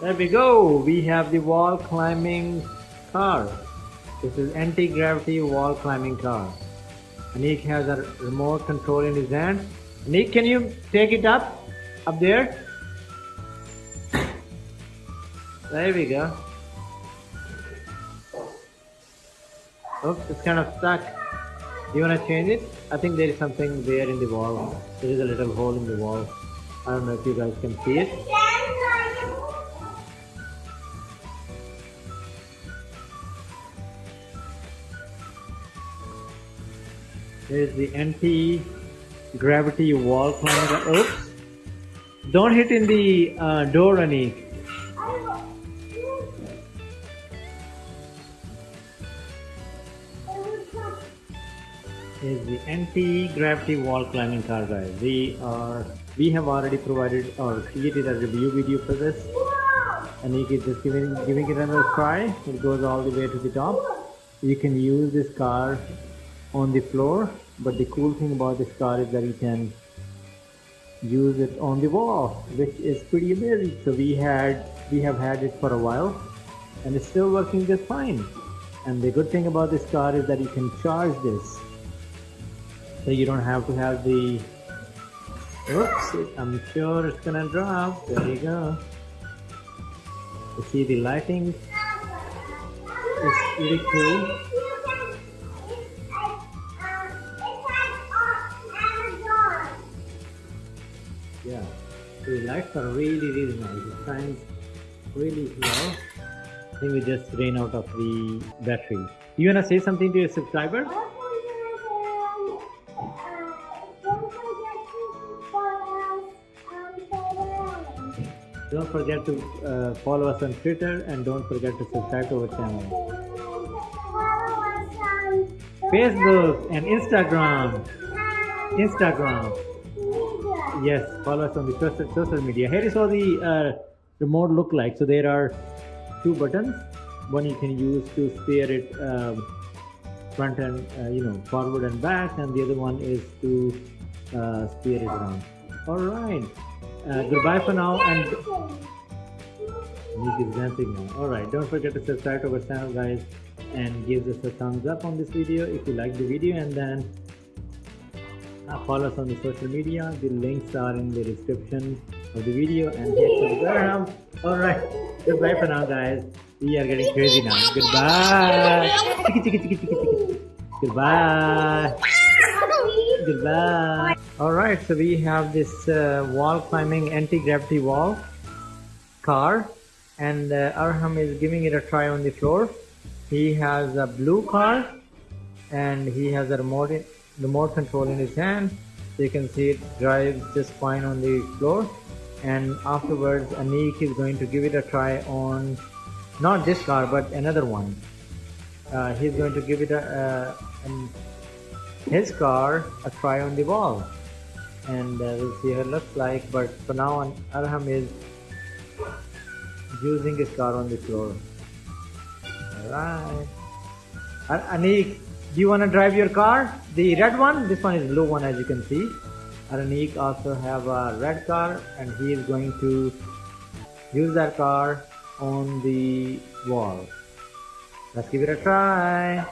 There we go. We have the wall climbing car. This is anti-gravity wall climbing car. Anik has a remote control in his hand. Anik, can you take it up? Up there? There we go. Oops, it's kind of stuck. Do you want to change it? I think there is something there in the wall. There is a little hole in the wall. I don't know if you guys can see it. There's the anti-gravity wall climber. Oops! Don't hit in the uh, door, Anik. is the anti-gravity wall climbing car guys. We are we have already provided or created a review video for this. And you can just giving giving it another try. It goes all the way to the top. You can use this car on the floor, but the cool thing about this car is that you can use it on the wall, which is pretty amazing. So we had we have had it for a while and it's still working just fine. And the good thing about this car is that you can charge this. So you don't have to have the oops I'm sure it's gonna drop. There you go. You see the lighting? Is really cool are really really nice it shines really well I think we just ran out of the battery you wanna say something to your subscribers Don't forget to uh, follow us on Twitter and don't forget to subscribe to our channel. Facebook and Instagram. Instagram. Yes, follow us on the social, social media. Here is how the uh, remote look like. So there are two buttons. One you can use to steer it um, front and uh, you know forward and back, and the other one is to uh, steer it around. All right. Uh, goodbye for now and Nick is dancing now. Alright, don't forget to subscribe to our channel guys and give us a thumbs up on this video if you like the video and then follow us on the social media. The links are in the description of the video and hit subscribe. Alright, goodbye for now guys. We are getting crazy now. Goodbye. Goodbye. Goodbye. Alright, so we have this uh, wall climbing anti-gravity wall car and uh, Arham is giving it a try on the floor. He has a blue car and he has a remote, remote control in his hand. So you can see it drives just fine on the floor. And afterwards Anik is going to give it a try on not this car but another one. Uh, he's going to give it a, uh, his car a try on the wall. And uh, we'll see how it looks like. But for now on Arham is using his car on the floor. Alright Anik do you want to drive your car? The red one this one is blue one as you can see. Anik also have a red car and he is going to use that car on the wall. Let's give it a try